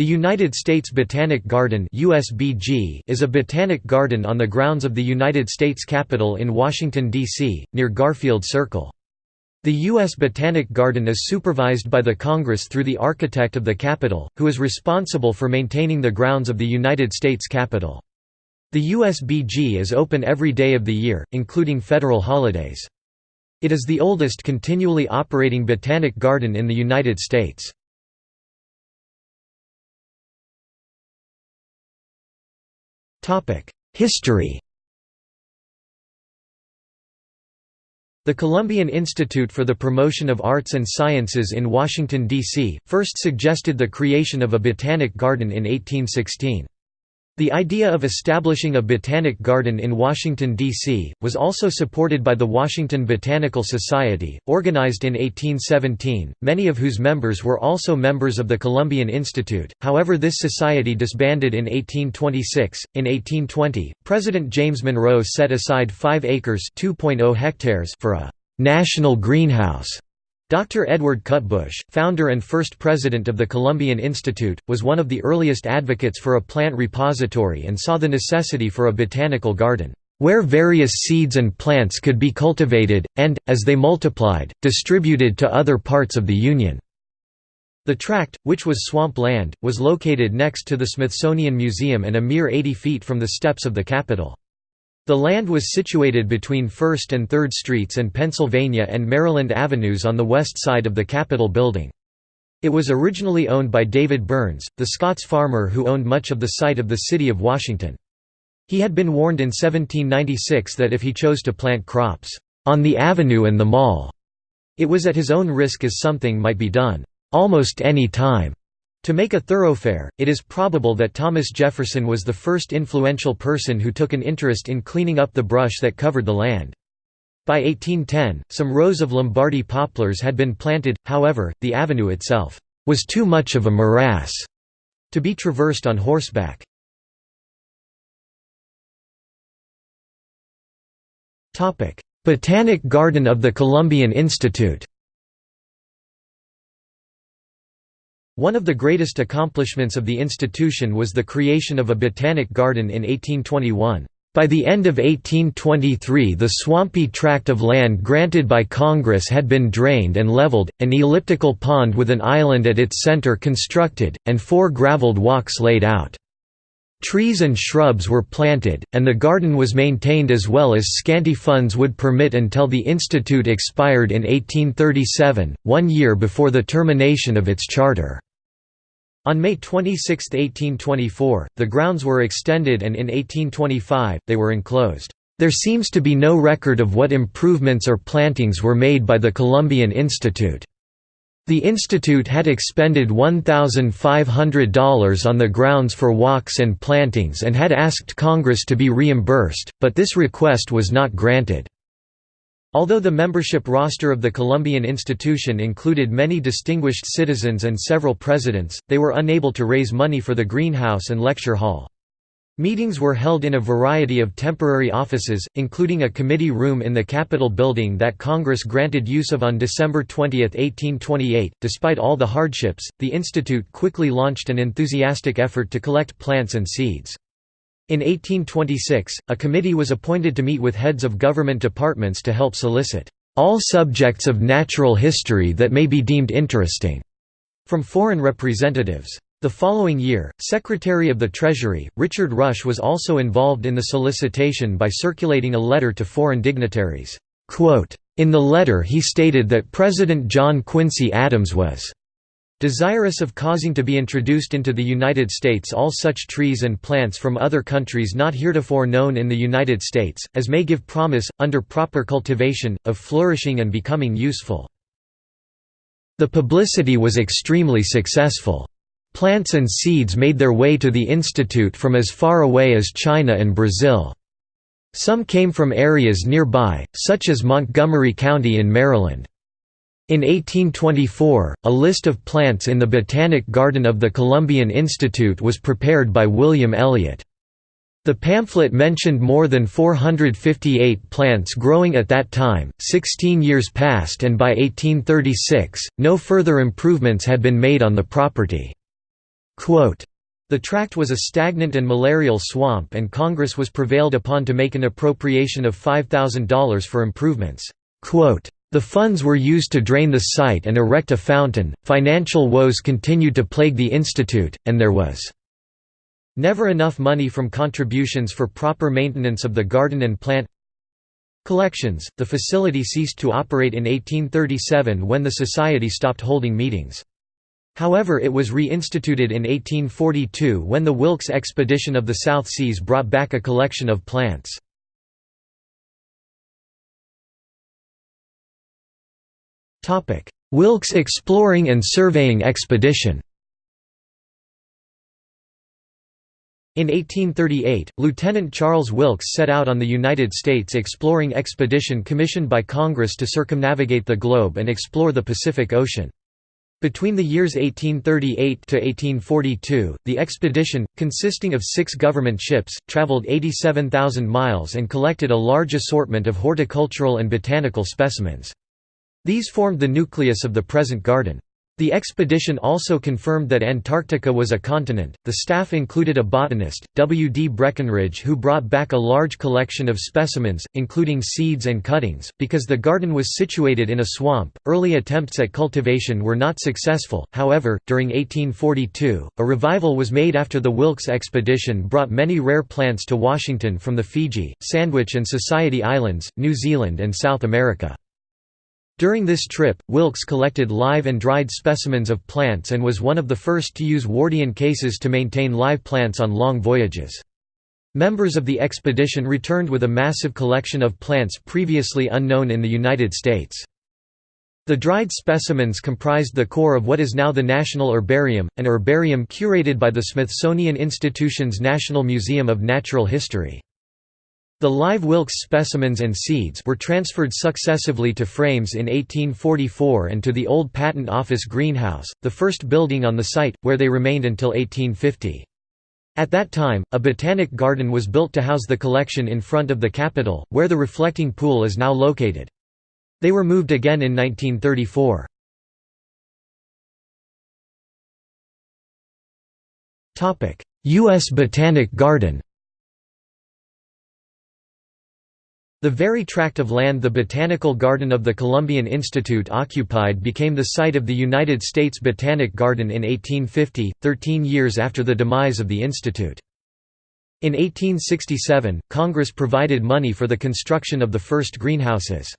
The United States Botanic Garden USBG is a botanic garden on the grounds of the United States Capitol in Washington, D.C., near Garfield Circle. The U.S. Botanic Garden is supervised by the Congress through the architect of the Capitol, who is responsible for maintaining the grounds of the United States Capitol. The USBG is open every day of the year, including federal holidays. It is the oldest continually operating botanic garden in the United States. History The Columbian Institute for the Promotion of Arts and Sciences in Washington, D.C., first suggested the creation of a botanic garden in 1816. The idea of establishing a botanic garden in Washington, D.C., was also supported by the Washington Botanical Society, organized in 1817, many of whose members were also members of the Columbian Institute. However, this society disbanded in 1826. In 1820, President James Monroe set aside 5 acres (2.0 hectares) for a national greenhouse Dr. Edward Cutbush, founder and first president of the Columbian Institute, was one of the earliest advocates for a plant repository and saw the necessity for a botanical garden, "...where various seeds and plants could be cultivated, and, as they multiplied, distributed to other parts of the Union." The tract, which was swamp land, was located next to the Smithsonian Museum and a mere 80 feet from the steps of the Capitol. The land was situated between 1st and 3rd Streets and Pennsylvania and Maryland Avenues on the west side of the Capitol building. It was originally owned by David Burns, the Scots farmer who owned much of the site of the city of Washington. He had been warned in 1796 that if he chose to plant crops, "...on the avenue and the mall," it was at his own risk as something might be done, "...almost any time." To make a thoroughfare, it is probable that Thomas Jefferson was the first influential person who took an interest in cleaning up the brush that covered the land. By 1810, some rows of Lombardy poplars had been planted, however, the avenue itself was too much of a morass to be traversed on horseback. Botanic Garden of the Columbian Institute One of the greatest accomplishments of the institution was the creation of a botanic garden in 1821. By the end of 1823 the swampy tract of land granted by Congress had been drained and leveled, an elliptical pond with an island at its center constructed, and four graveled walks laid out. Trees and shrubs were planted, and the garden was maintained as well as scanty funds would permit until the institute expired in 1837, one year before the termination of its charter. On May 26, 1824, the grounds were extended and in 1825, they were enclosed. There seems to be no record of what improvements or plantings were made by the Columbian Institute. The institute had expended $1,500 on the grounds for walks and plantings and had asked Congress to be reimbursed, but this request was not granted. Although the membership roster of the Columbian institution included many distinguished citizens and several presidents, they were unable to raise money for the greenhouse and lecture hall. Meetings were held in a variety of temporary offices, including a committee room in the Capitol building that Congress granted use of on December 20, 1828. Despite all the hardships, the Institute quickly launched an enthusiastic effort to collect plants and seeds. In 1826, a committee was appointed to meet with heads of government departments to help solicit all subjects of natural history that may be deemed interesting from foreign representatives. The following year, Secretary of the Treasury, Richard Rush was also involved in the solicitation by circulating a letter to foreign dignitaries. In the letter he stated that President John Quincy Adams was Desirous of causing to be introduced into the United States all such trees and plants from other countries not heretofore known in the United States, as may give promise, under proper cultivation, of flourishing and becoming useful. The publicity was extremely successful. Plants and seeds made their way to the Institute from as far away as China and Brazil. Some came from areas nearby, such as Montgomery County in Maryland. In 1824, a list of plants in the Botanic Garden of the Columbian Institute was prepared by William Elliott. The pamphlet mentioned more than 458 plants growing at that time. Sixteen years passed, and by 1836, no further improvements had been made on the property. The tract was a stagnant and malarial swamp and Congress was prevailed upon to make an appropriation of $5,000 for improvements. The funds were used to drain the site and erect a fountain. Financial woes continued to plague the institute, and there was never enough money from contributions for proper maintenance of the garden and plant collections. The facility ceased to operate in 1837 when the society stopped holding meetings. However it was reinstituted in 1842 when the Wilkes expedition of the South Seas brought back a collection of plants. Wilkes Exploring and Surveying Expedition In 1838, Lieutenant Charles Wilkes set out on the United States exploring expedition commissioned by Congress to circumnavigate the globe and explore the Pacific Ocean. Between the years 1838 to 1842, the expedition, consisting of six government ships, traveled 87,000 miles and collected a large assortment of horticultural and botanical specimens. These formed the nucleus of the present garden. The expedition also confirmed that Antarctica was a continent. The staff included a botanist, W. D. Brackenridge, who brought back a large collection of specimens, including seeds and cuttings. Because the garden was situated in a swamp, early attempts at cultivation were not successful. However, during 1842, a revival was made after the Wilkes expedition brought many rare plants to Washington from the Fiji, Sandwich, and Society Islands, New Zealand, and South America. During this trip, Wilkes collected live and dried specimens of plants and was one of the first to use Wardian cases to maintain live plants on long voyages. Members of the expedition returned with a massive collection of plants previously unknown in the United States. The dried specimens comprised the core of what is now the National Herbarium, an herbarium curated by the Smithsonian Institution's National Museum of Natural History. The live Wilkes specimens and seeds were transferred successively to frames in 1844 and to the old Patent Office greenhouse, the first building on the site, where they remained until 1850. At that time, a botanic garden was built to house the collection in front of the Capitol, where the reflecting pool is now located. They were moved again in 1934. U.S. Botanic Garden The very tract of land the Botanical Garden of the Columbian Institute occupied became the site of the United States Botanic Garden in 1850, 13 years after the demise of the institute. In 1867, Congress provided money for the construction of the first greenhouses.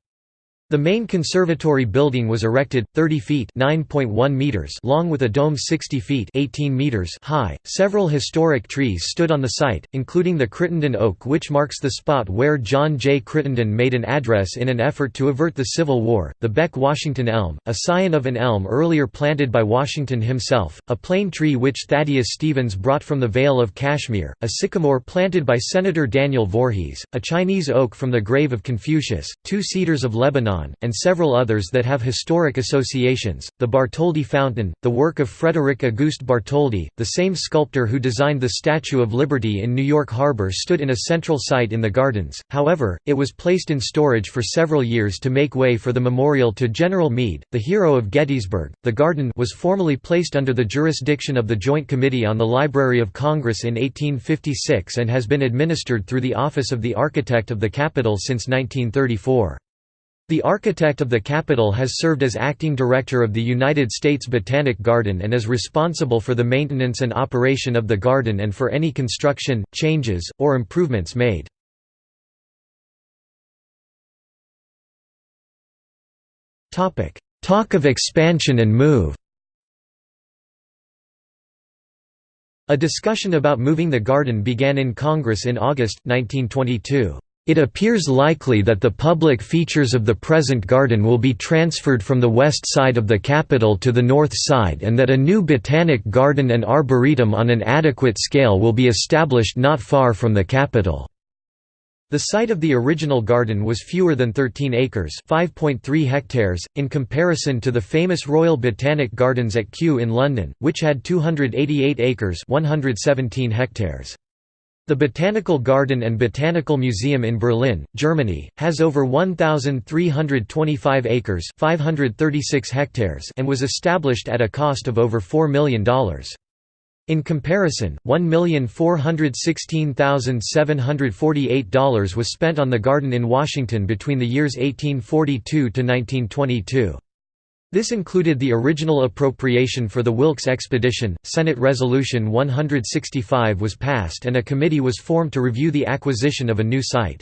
The main conservatory building was erected 30 feet (9.1 meters) long with a dome 60 feet (18 meters) high. Several historic trees stood on the site, including the Crittenden oak which marks the spot where John J. Crittenden made an address in an effort to avert the Civil War, the Beck Washington elm, a scion of an elm earlier planted by Washington himself, a plane tree which Thaddeus Stevens brought from the Vale of Kashmir, a sycamore planted by Senator Daniel Voorhees, a Chinese oak from the grave of Confucius, two cedars of Lebanon and several others that have historic associations. The Bartholdi Fountain, the work of Frederick Auguste Bartholdi, the same sculptor who designed the Statue of Liberty in New York Harbor, stood in a central site in the gardens, however, it was placed in storage for several years to make way for the memorial to General Meade, the hero of Gettysburg. The garden was formally placed under the jurisdiction of the Joint Committee on the Library of Congress in 1856 and has been administered through the Office of the Architect of the Capitol since 1934. The architect of the Capitol has served as acting director of the United States Botanic Garden and is responsible for the maintenance and operation of the garden and for any construction, changes, or improvements made. Talk of expansion and move A discussion about moving the garden began in Congress in August, 1922. It appears likely that the public features of the present garden will be transferred from the west side of the Capitol to the north side and that a new botanic garden and arboretum on an adequate scale will be established not far from the Capitol. The site of the original garden was fewer than 13 acres (5.3 hectares), in comparison to the famous Royal Botanic Gardens at Kew in London, which had 288 acres (117 hectares). The Botanical Garden and Botanical Museum in Berlin, Germany, has over 1,325 acres 536 hectares and was established at a cost of over $4 million. In comparison, $1,416,748 was spent on the garden in Washington between the years 1842 to 1922. This included the original appropriation for the Wilkes expedition. Senate Resolution 165 was passed and a committee was formed to review the acquisition of a new site.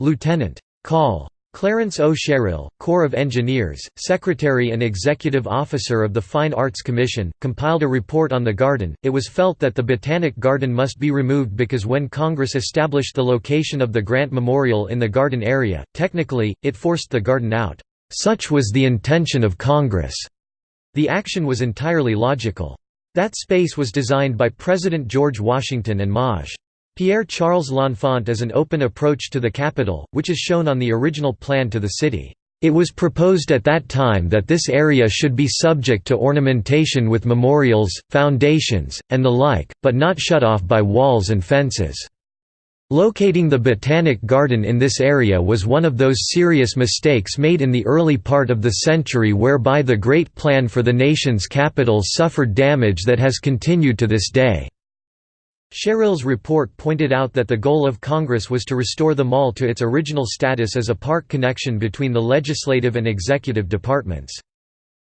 Lieutenant. Col. Clarence O. Sherrill, Corps of Engineers, Secretary and Executive Officer of the Fine Arts Commission, compiled a report on the garden. It was felt that the Botanic Garden must be removed because when Congress established the location of the Grant Memorial in the garden area, technically, it forced the garden out. Such was the intention of Congress. The action was entirely logical. That space was designed by President George Washington and Maj. Pierre-Charles L'Enfant as an open approach to the Capitol, which is shown on the original plan to the city. It was proposed at that time that this area should be subject to ornamentation with memorials, foundations, and the like, but not shut off by walls and fences. Locating the Botanic Garden in this area was one of those serious mistakes made in the early part of the century whereby the great plan for the nation's capital suffered damage that has continued to this day. Sherrill's report pointed out that the goal of Congress was to restore the mall to its original status as a park connection between the legislative and executive departments.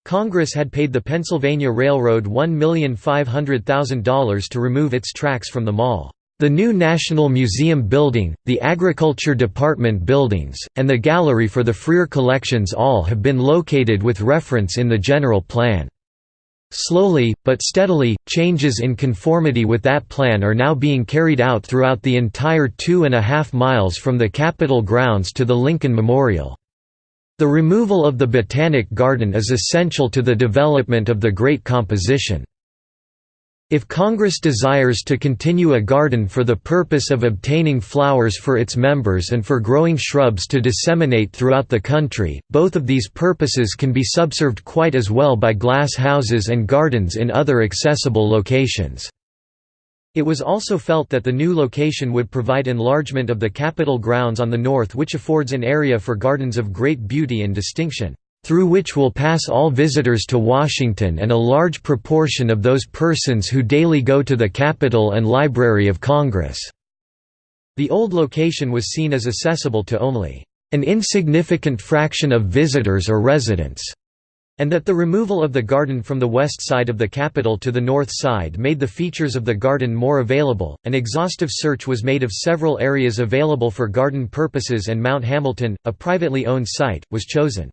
Congress had paid the Pennsylvania Railroad $1,500,000 to remove its tracks from the mall. The new National Museum building, the Agriculture Department buildings, and the Gallery for the Freer collections all have been located with reference in the general plan. Slowly, but steadily, changes in conformity with that plan are now being carried out throughout the entire two and a half miles from the Capitol grounds to the Lincoln Memorial. The removal of the Botanic Garden is essential to the development of the Great Composition. If Congress desires to continue a garden for the purpose of obtaining flowers for its members and for growing shrubs to disseminate throughout the country, both of these purposes can be subserved quite as well by glass houses and gardens in other accessible locations. It was also felt that the new location would provide enlargement of the Capitol grounds on the north which affords an area for gardens of great beauty and distinction through which will pass all visitors to Washington and a large proportion of those persons who daily go to the Capitol and Library of Congress." The old location was seen as accessible to only an insignificant fraction of visitors or residents, and that the removal of the garden from the west side of the Capitol to the north side made the features of the garden more available. An exhaustive search was made of several areas available for garden purposes, and Mount Hamilton, a privately owned site, was chosen.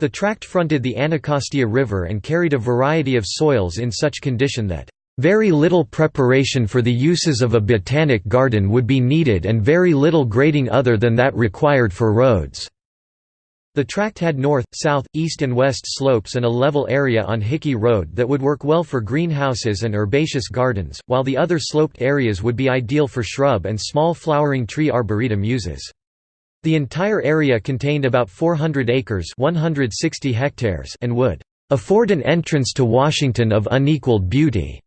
The tract fronted the Anacostia River and carried a variety of soils in such condition that very little preparation for the uses of a botanic garden would be needed and very little grading other than that required for roads. The tract had north, south, east and west slopes and a level area on Hickey Road that would work well for greenhouses and herbaceous gardens, while the other sloped areas would be ideal for shrub and small flowering tree arboretum uses. The entire area contained about 400 acres 160 hectares and would "...afford an entrance to Washington of unequaled beauty."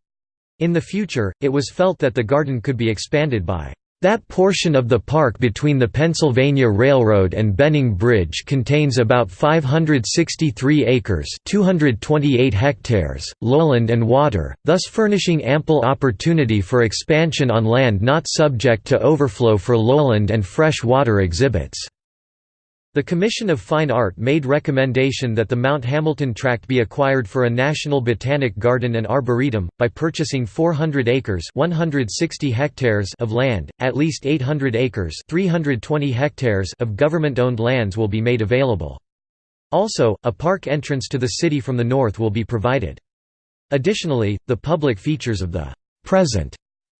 In the future, it was felt that the garden could be expanded by that portion of the park between the Pennsylvania Railroad and Benning Bridge contains about 563 acres 228 hectares, lowland and water, thus furnishing ample opportunity for expansion on land not subject to overflow for lowland and fresh water exhibits. The Commission of Fine Art made recommendation that the Mount Hamilton tract be acquired for a National Botanic Garden and Arboretum, by purchasing 400 acres 160 hectares of land, at least 800 acres 320 hectares of government-owned lands will be made available. Also, a park entrance to the city from the north will be provided. Additionally, the public features of the present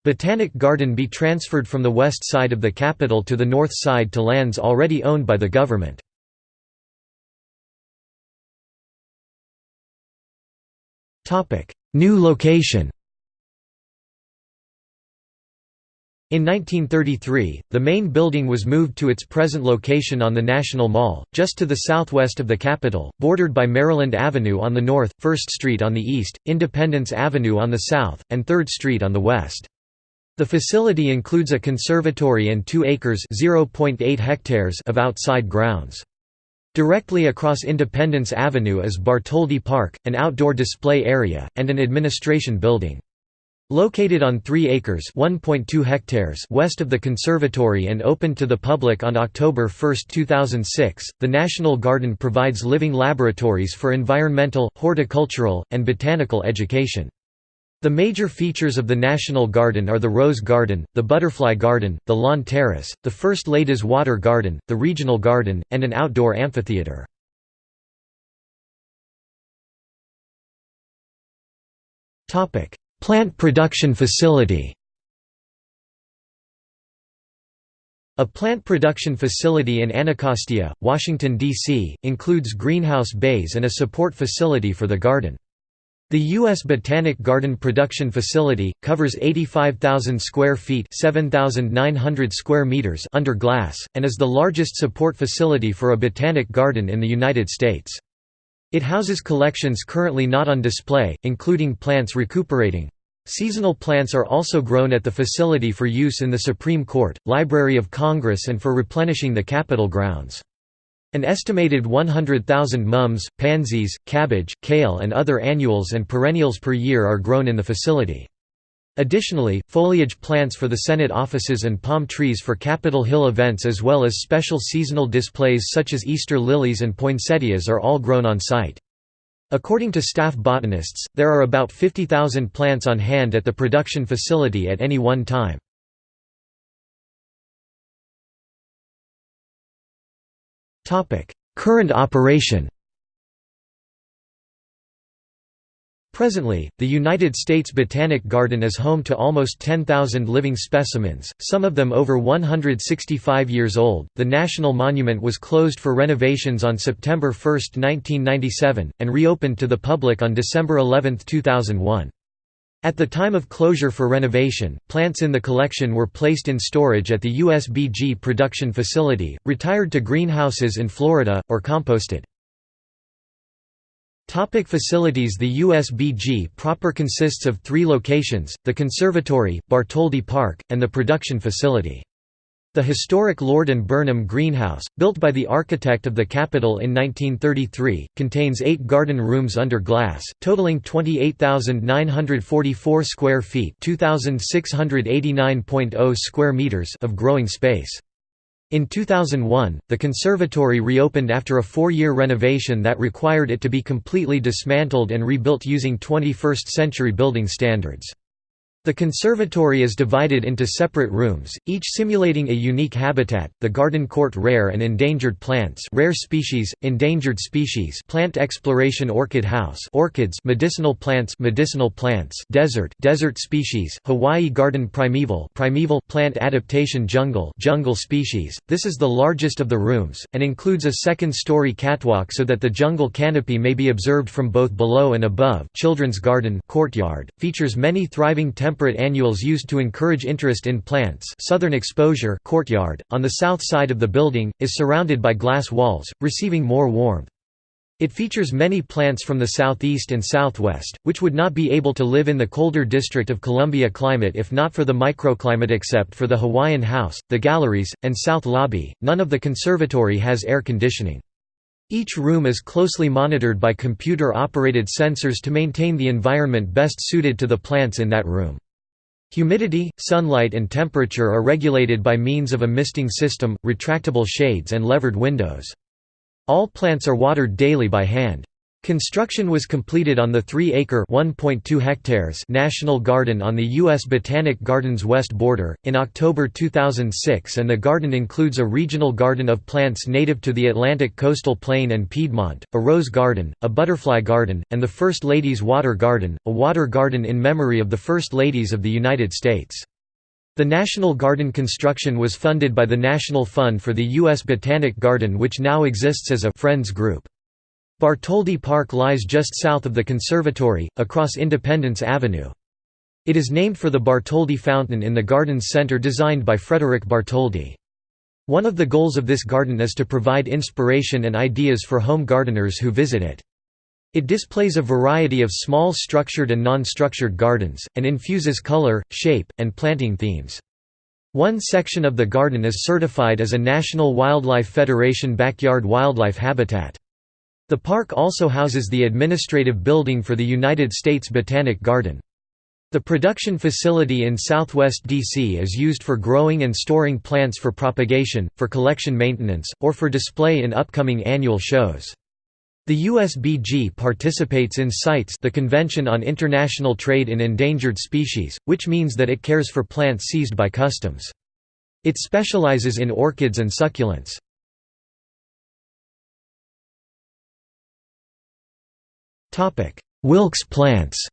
Botanic Garden be transferred from the west side of the Capitol to the north side to lands already owned by the government. New location In 1933, the main building was moved to its present location on the National Mall, just to the southwest of the Capitol, bordered by Maryland Avenue on the north, 1st Street on the east, Independence Avenue on the south, and 3rd Street on the west. The facility includes a conservatory and 2 acres .8 hectares of outside grounds. Directly across Independence Avenue is Bartholdi Park, an outdoor display area, and an administration building. Located on 3 acres hectares west of the conservatory and opened to the public on October 1, 2006, the National Garden provides living laboratories for environmental, horticultural, and botanical education. The major features of the National Garden are the Rose Garden, the Butterfly Garden, the Lawn Terrace, the First Ladies Water Garden, the Regional Garden, and an outdoor amphitheater. Topic: Plant production facility A plant production facility in Anacostia, Washington, D.C., includes greenhouse bays and a support facility for the garden. The U.S. Botanic Garden Production Facility, covers 85,000 square feet 7,900 square meters under glass, and is the largest support facility for a botanic garden in the United States. It houses collections currently not on display, including plants recuperating. Seasonal plants are also grown at the facility for use in the Supreme Court, Library of Congress and for replenishing the Capitol grounds. An estimated 100,000 mums, pansies, cabbage, kale and other annuals and perennials per year are grown in the facility. Additionally, foliage plants for the Senate offices and palm trees for Capitol Hill events as well as special seasonal displays such as Easter lilies and poinsettias are all grown on site. According to staff botanists, there are about 50,000 plants on hand at the production facility at any one time. Current operation Presently, the United States Botanic Garden is home to almost 10,000 living specimens, some of them over 165 years old. The National Monument was closed for renovations on September 1, 1997, and reopened to the public on December 11, 2001. At the time of closure for renovation, plants in the collection were placed in storage at the USBG production facility, retired to greenhouses in Florida, or composted. Topic facilities The USBG proper consists of three locations, the conservatory, Bartholdi Park, and the production facility. The historic Lord and Burnham Greenhouse, built by the architect of the Capitol in 1933, contains eight garden rooms under glass, totaling 28,944 square feet oh square meters of growing space. In 2001, the conservatory reopened after a four-year renovation that required it to be completely dismantled and rebuilt using 21st-century building standards. The conservatory is divided into separate rooms, each simulating a unique habitat. The garden court rare and endangered plants, rare species, endangered species, plant exploration orchid house, orchids, medicinal plants, medicinal plants, desert, desert species, Hawaii garden primeval, primeval plant adaptation jungle, jungle species. This is the largest of the rooms and includes a second-story catwalk so that the jungle canopy may be observed from both below and above. Children's garden, courtyard, features many thriving temperate annuals used to encourage interest in plants southern exposure courtyard, on the south side of the building, is surrounded by glass walls, receiving more warmth. It features many plants from the southeast and southwest, which would not be able to live in the colder District of Columbia climate if not for the microclimate except for the Hawaiian House, the galleries, and south lobby. None of the conservatory has air conditioning. Each room is closely monitored by computer-operated sensors to maintain the environment best suited to the plants in that room. Humidity, sunlight and temperature are regulated by means of a misting system, retractable shades and levered windows. All plants are watered daily by hand. Construction was completed on the 3-acre (1.2 hectares) National Garden on the U.S. Botanic Gardens west border, in October 2006 and the garden includes a regional garden of plants native to the Atlantic coastal plain and Piedmont, a rose garden, a butterfly garden, and the First Lady's Water Garden, a water garden in memory of the First Ladies of the United States. The National Garden construction was funded by the National Fund for the U.S. Botanic Garden which now exists as a «Friends Group». Bartholdi Park lies just south of the conservatory, across Independence Avenue. It is named for the Bartholdi Fountain in the garden's center designed by Frederick Bartholdi. One of the goals of this garden is to provide inspiration and ideas for home gardeners who visit it. It displays a variety of small structured and non-structured gardens, and infuses color, shape, and planting themes. One section of the garden is certified as a National Wildlife Federation backyard wildlife habitat. The park also houses the administrative building for the United States Botanic Garden. The production facility in southwest DC is used for growing and storing plants for propagation, for collection maintenance, or for display in upcoming annual shows. The USBG participates in CITES the Convention on International Trade in Endangered Species, which means that it cares for plants seized by customs. It specializes in orchids and succulents. Wilkes plants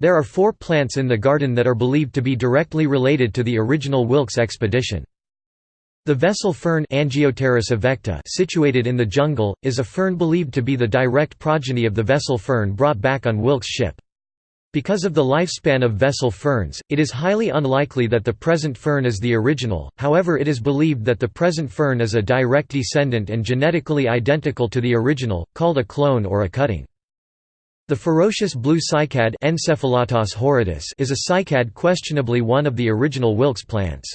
There are four plants in the garden that are believed to be directly related to the original Wilkes expedition. The vessel fern Angiopteris situated in the jungle, is a fern believed to be the direct progeny of the vessel fern brought back on Wilkes' ship. Because of the lifespan of vessel ferns, it is highly unlikely that the present fern is the original, however it is believed that the present fern is a direct descendant and genetically identical to the original, called a clone or a cutting. The ferocious blue cycad is a cycad questionably one of the original Wilkes plants.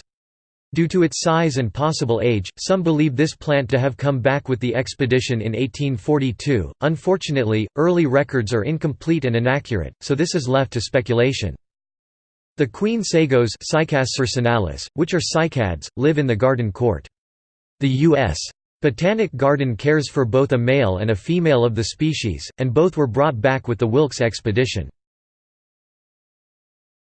Due to its size and possible age, some believe this plant to have come back with the expedition in 1842. Unfortunately, early records are incomplete and inaccurate, so this is left to speculation. The queen sagos which are cycads, live in the garden court. The U.S. Botanic Garden cares for both a male and a female of the species, and both were brought back with the Wilkes expedition.